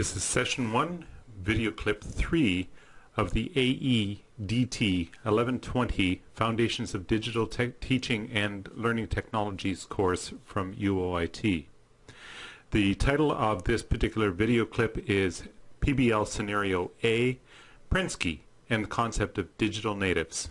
This is session 1, video clip 3 of the AEDT 1120 Foundations of Digital Te Teaching and Learning Technologies course from UOIT. The title of this particular video clip is PBL Scenario A, Prensky and the Concept of Digital Natives.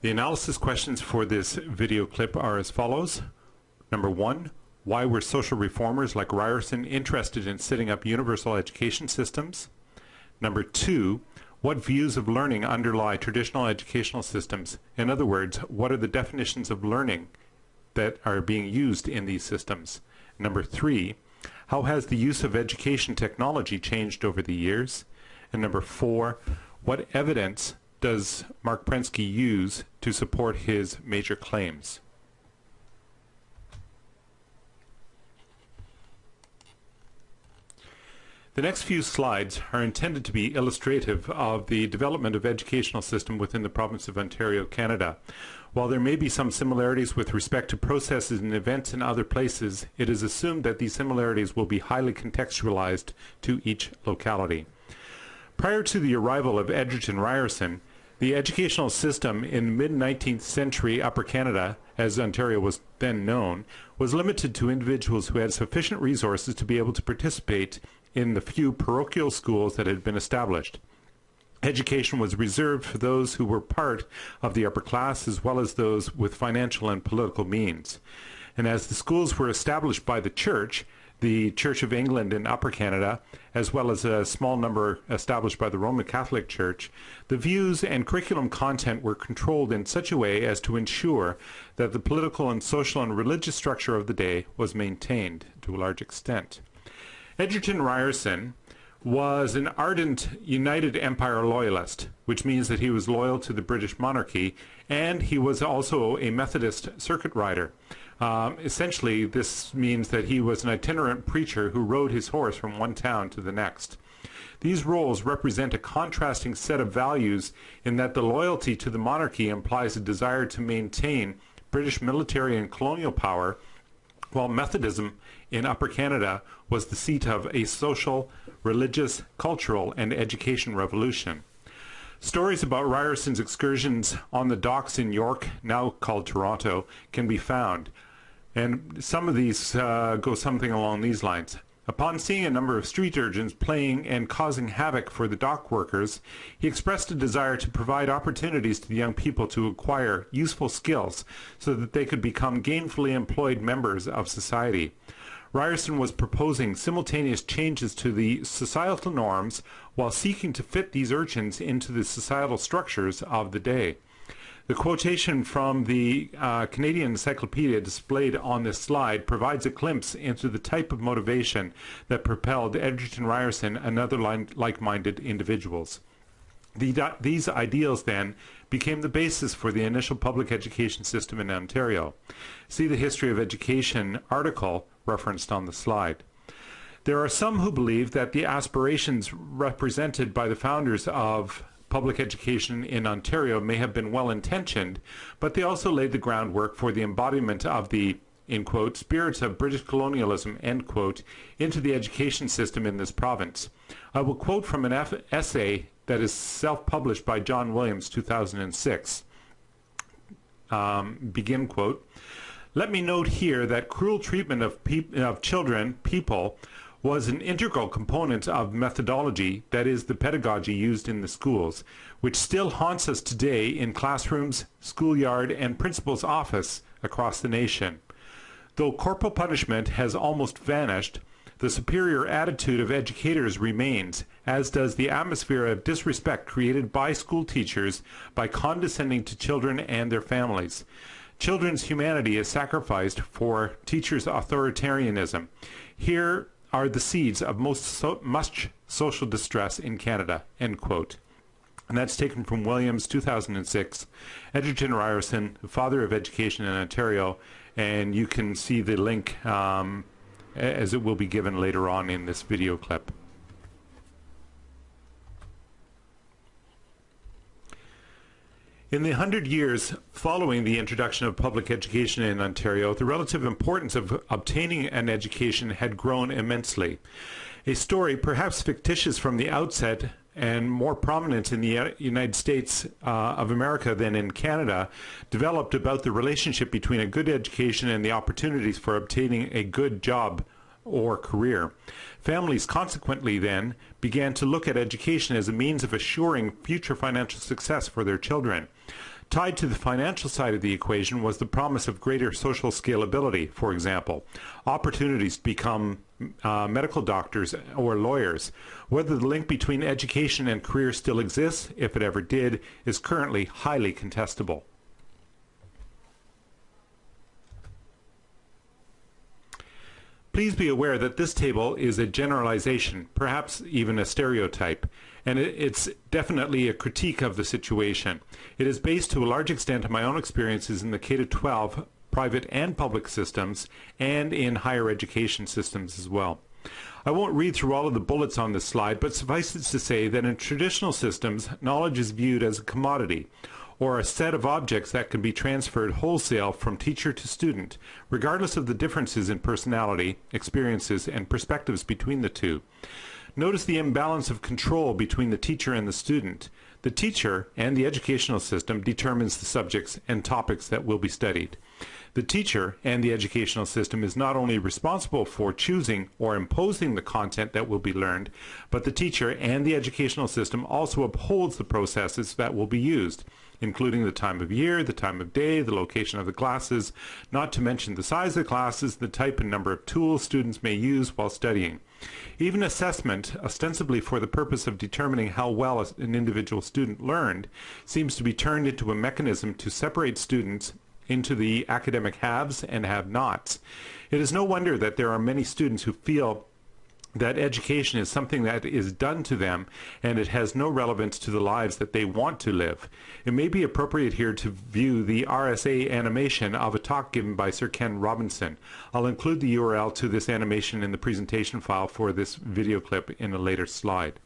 The analysis questions for this video clip are as follows. Number one, why were social reformers like Ryerson interested in setting up universal education systems? Number two, what views of learning underlie traditional educational systems? In other words, what are the definitions of learning that are being used in these systems? Number three, how has the use of education technology changed over the years? And number four, what evidence does Marc Prensky use to support his major claims? The next few slides are intended to be illustrative of the development of educational system within the province of Ontario, Canada. While there may be some similarities with respect to processes and events in other places, it is assumed that these similarities will be highly contextualized to each locality. Prior to the arrival of Egerton Ryerson, the educational system in mid-19th century Upper Canada, as Ontario was then known, was limited to individuals who had sufficient resources to be able to participate in the few parochial schools that had been established. Education was reserved for those who were part of the upper class as well as those with financial and political means. And as the schools were established by the church, the Church of England in Upper Canada, as well as a small number established by the Roman Catholic Church, the views and curriculum content were controlled in such a way as to ensure that the political and social and religious structure of the day was maintained to a large extent. Egerton Ryerson was an ardent United Empire loyalist, which means that he was loyal to the British monarchy, and he was also a Methodist circuit rider. Um, essentially, this means that he was an itinerant preacher who rode his horse from one town to the next. These roles represent a contrasting set of values in that the loyalty to the monarchy implies a desire to maintain British military and colonial power, while Methodism in Upper Canada was the seat of a social, religious, cultural, and education revolution. Stories about Ryerson's excursions on the docks in York, now called Toronto, can be found. And some of these uh, go something along these lines. Upon seeing a number of street urchins playing and causing havoc for the dock workers, he expressed a desire to provide opportunities to the young people to acquire useful skills so that they could become gainfully employed members of society. Ryerson was proposing simultaneous changes to the societal norms while seeking to fit these urchins into the societal structures of the day. The quotation from the uh, Canadian Encyclopedia displayed on this slide provides a glimpse into the type of motivation that propelled Egerton Ryerson and other like-minded individuals. The, these ideals then became the basis for the initial public education system in Ontario. See the History of Education article referenced on the slide. There are some who believe that the aspirations represented by the founders of public education in Ontario may have been well-intentioned, but they also laid the groundwork for the embodiment of the in quote, spirits of British colonialism, end quote, into the education system in this province. I will quote from an essay that is self-published by John Williams, 2006. Um, begin quote, let me note here that cruel treatment of, of children, people, was an integral component of methodology, that is, the pedagogy used in the schools, which still haunts us today in classrooms, schoolyard, and principal's office across the nation. Though corporal punishment has almost vanished, the superior attitude of educators remains, as does the atmosphere of disrespect created by school teachers by condescending to children and their families. Children's humanity is sacrificed for teachers' authoritarianism. Here are the seeds of most so much social distress in Canada, end quote. And that's taken from Williams, 2006, Egerton Ryerson, the father of education in Ontario, and you can see the link um, as it will be given later on in this video clip. In the hundred years following the introduction of public education in Ontario, the relative importance of obtaining an education had grown immensely. A story, perhaps fictitious from the outset and more prominent in the United States uh, of America than in Canada, developed about the relationship between a good education and the opportunities for obtaining a good job or career. Families consequently then began to look at education as a means of assuring future financial success for their children. Tied to the financial side of the equation was the promise of greater social scalability, for example, opportunities to become uh, medical doctors or lawyers. Whether the link between education and career still exists, if it ever did, is currently highly contestable. Please be aware that this table is a generalization, perhaps even a stereotype, and it's definitely a critique of the situation. It is based to a large extent on my own experiences in the K-12 private and public systems and in higher education systems as well. I won't read through all of the bullets on this slide, but suffice it to say that in traditional systems, knowledge is viewed as a commodity, or a set of objects that can be transferred wholesale from teacher to student, regardless of the differences in personality, experiences, and perspectives between the two. Notice the imbalance of control between the teacher and the student. The teacher and the educational system determines the subjects and topics that will be studied. The teacher and the educational system is not only responsible for choosing or imposing the content that will be learned, but the teacher and the educational system also upholds the processes that will be used including the time of year, the time of day, the location of the classes, not to mention the size of the classes, the type and number of tools students may use while studying. Even assessment, ostensibly for the purpose of determining how well an individual student learned, seems to be turned into a mechanism to separate students into the academic haves and have-nots. It is no wonder that there are many students who feel that education is something that is done to them and it has no relevance to the lives that they want to live. It may be appropriate here to view the RSA animation of a talk given by Sir Ken Robinson. I'll include the URL to this animation in the presentation file for this video clip in a later slide.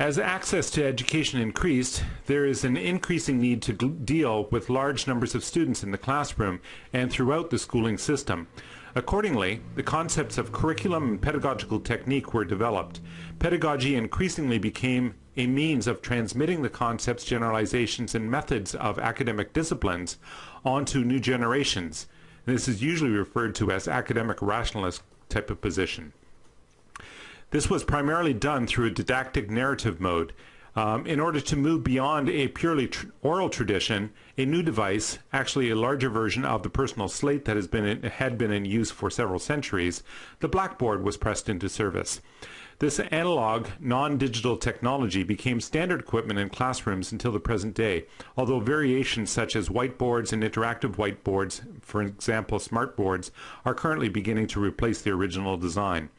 As access to education increased, there is an increasing need to deal with large numbers of students in the classroom and throughout the schooling system. Accordingly, the concepts of curriculum and pedagogical technique were developed. Pedagogy increasingly became a means of transmitting the concepts, generalizations, and methods of academic disciplines onto new generations. This is usually referred to as academic rationalist type of position. This was primarily done through a didactic narrative mode. Um, in order to move beyond a purely tr oral tradition, a new device, actually a larger version of the personal slate that has been in, had been in use for several centuries, the blackboard was pressed into service. This analog, non-digital technology became standard equipment in classrooms until the present day, although variations such as whiteboards and interactive whiteboards, for example smartboards, are currently beginning to replace the original design.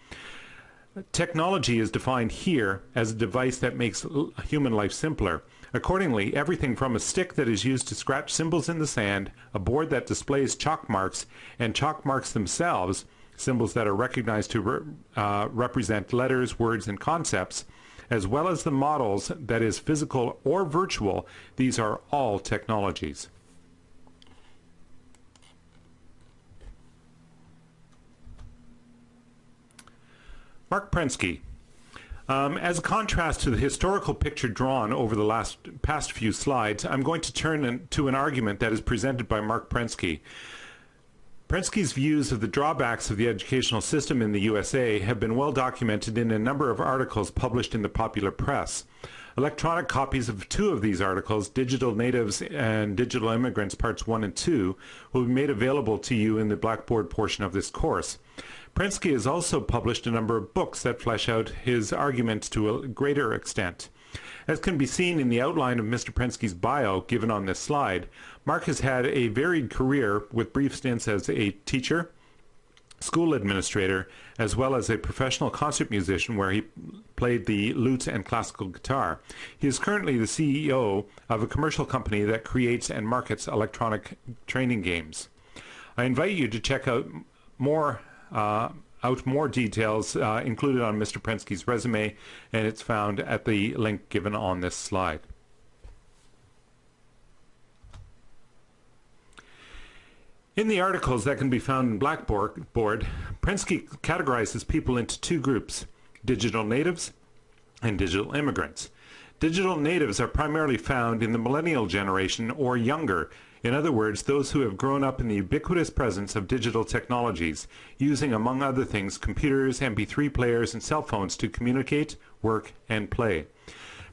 Technology is defined here as a device that makes human life simpler. Accordingly, everything from a stick that is used to scratch symbols in the sand, a board that displays chalk marks, and chalk marks themselves, symbols that are recognized to re uh, represent letters, words, and concepts, as well as the models that is physical or virtual, these are all technologies. Marc Prensky. Um, as a contrast to the historical picture drawn over the last past few slides, I'm going to turn in, to an argument that is presented by Marc Prensky. Prensky's views of the drawbacks of the educational system in the USA have been well documented in a number of articles published in the popular press. Electronic copies of two of these articles, Digital Natives and Digital Immigrants Parts 1 and 2, will be made available to you in the Blackboard portion of this course. Prensky has also published a number of books that flesh out his arguments to a greater extent. As can be seen in the outline of Mr. Prensky's bio given on this slide, Marc has had a varied career with brief stints as a teacher, school administrator, as well as a professional concert musician where he played the lute and classical guitar. He is currently the CEO of a commercial company that creates and markets electronic training games. I invite you to check out more out more details uh, included on Mr. Prensky's resume, and it's found at the link given on this slide. In the articles that can be found in Blackboard, Prensky categorizes people into two groups, digital natives and digital immigrants. Digital natives are primarily found in the millennial generation or younger, in other words, those who have grown up in the ubiquitous presence of digital technologies, using among other things computers, MP3 players, and cell phones to communicate, work, and play.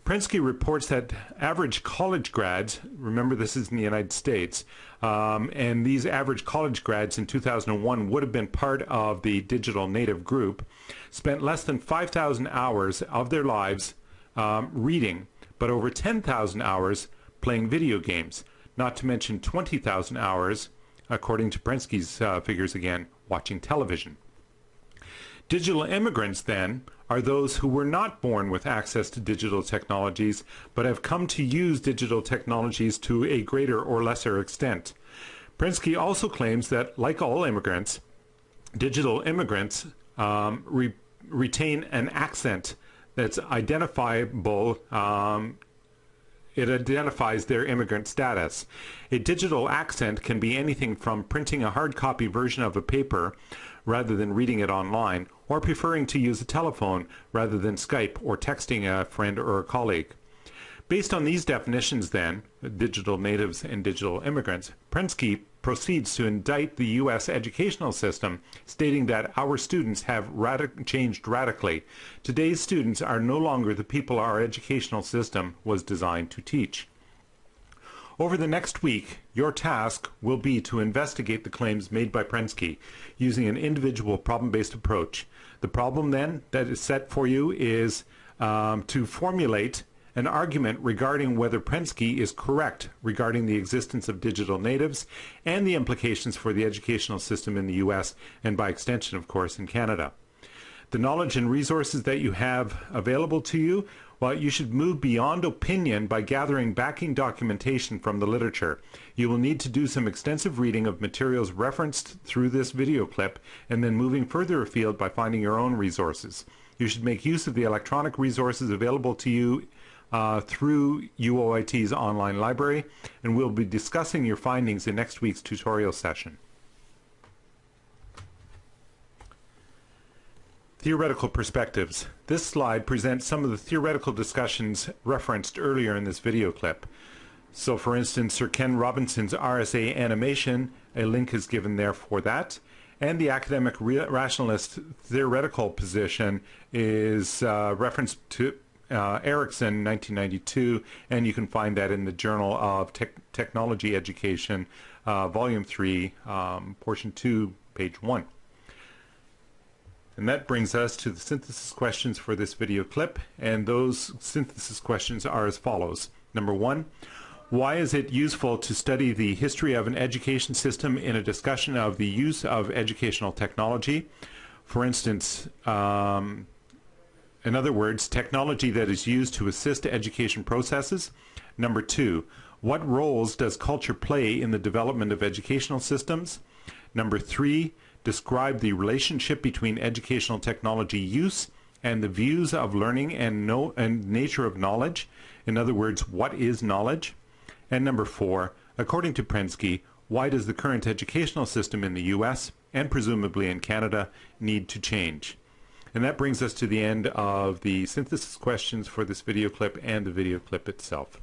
Prensky reports that average college grads, remember this is in the United States, um, and these average college grads in 2001 would have been part of the digital native group, spent less than 5,000 hours of their lives um, reading, but over 10,000 hours playing video games, not to mention 20,000 hours, according to Prensky's uh, figures again, watching television. Digital immigrants, then, are those who were not born with access to digital technologies, but have come to use digital technologies to a greater or lesser extent. Prensky also claims that, like all immigrants, digital immigrants um, re retain an accent that's identifiable um, it identifies their immigrant status. A digital accent can be anything from printing a hard copy version of a paper rather than reading it online, or preferring to use a telephone rather than Skype or texting a friend or a colleague. Based on these definitions then, digital natives and digital immigrants, Prensky proceeds to indict the U.S. educational system, stating that our students have changed radically. Today's students are no longer the people our educational system was designed to teach. Over the next week, your task will be to investigate the claims made by Prensky using an individual problem-based approach. The problem then that is set for you is um, to formulate an argument regarding whether Prensky is correct regarding the existence of digital natives and the implications for the educational system in the US and by extension, of course, in Canada. The knowledge and resources that you have available to you, well, you should move beyond opinion by gathering backing documentation from the literature. You will need to do some extensive reading of materials referenced through this video clip and then moving further afield by finding your own resources. You should make use of the electronic resources available to you uh, through UOIT's online library, and we'll be discussing your findings in next week's tutorial session. Theoretical perspectives. This slide presents some of the theoretical discussions referenced earlier in this video clip. So for instance, Sir Ken Robinson's RSA animation, a link is given there for that. And the academic rationalist theoretical position is uh, referenced to uh, Erickson, 1992, and you can find that in the Journal of Te Technology Education, uh, Volume 3, um, Portion 2, page 1. And that brings us to the synthesis questions for this video clip, and those synthesis questions are as follows. Number one, why is it useful to study the history of an education system in a discussion of the use of educational technology? For instance, um, in other words, technology that is used to assist education processes. Number two, what roles does culture play in the development of educational systems? Number three, describe the relationship between educational technology use and the views of learning and, know, and nature of knowledge. In other words, what is knowledge? And number four, according to Prensky, why does the current educational system in the US and presumably in Canada need to change? And that brings us to the end of the synthesis questions for this video clip and the video clip itself.